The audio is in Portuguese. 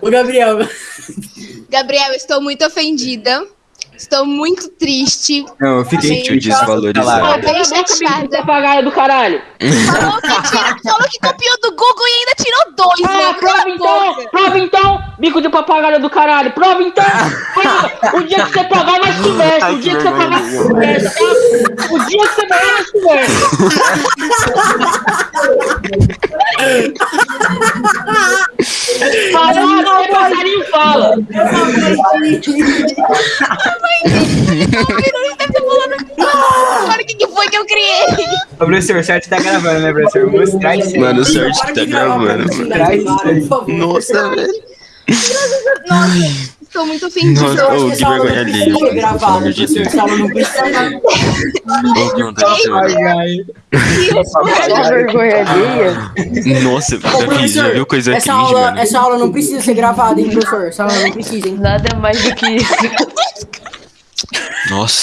Ô, Gabriel. Gabriel, estou muito ofendida. Estou muito triste. Não, eu fiquei Gente, triste desvalorizado. Chateada. Papagaio do caralho. Falou que, tira- falou que copiou do Google e ainda tirou dois, Ah, prova Cala a então! boca. Prova então! Bico de papagaio do caralho! Prova então! Prova! O dia que você pagar, nós conversa! O dia que você pagar, nós conversa! tá? O dia que você pagar, nós conversa! Falar, o passarinho fala! Agora o que, que foi que eu criei? Ô, professor, o chat tá gravando, né, professor? Mostrar isso. Mano, o que tá gravando, mano. Nossa, velho. Nossa, estou muito ofendida. Nossa, Eu acho ô, que que essa aula vergonha não alheia. precisa ser Pelo gravada, amor de professor. Deus. Essa aula não precisa. Vou perguntar pra você, Só vergonha alheia. Nossa, Ô, já, viu coisa essa cringe, aula, mano? essa aula não precisa ser gravada, hein, professor? Essa aula não precisa, hein? Nada mais do que isso. Nossa.